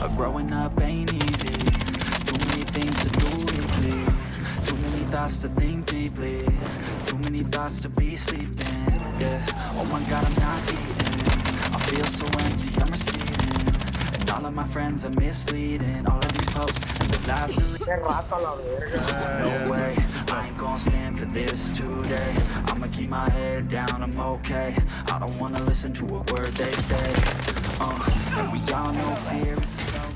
But growing up ain't easy. Too many things to do weekly Too many thoughts to think deeply. Too many thoughts to be sleeping. Yeah, oh my god I'm not eating. I feel so empty, I'm receding And all of my friends are misleading. All of these posts and the lives they lead Qué rato a la verga. no way, I ain't gonna stand for this today. I'ma keep my head down, I'm okay. I don't wanna listen to a word they say uh, And we all know fear is the slow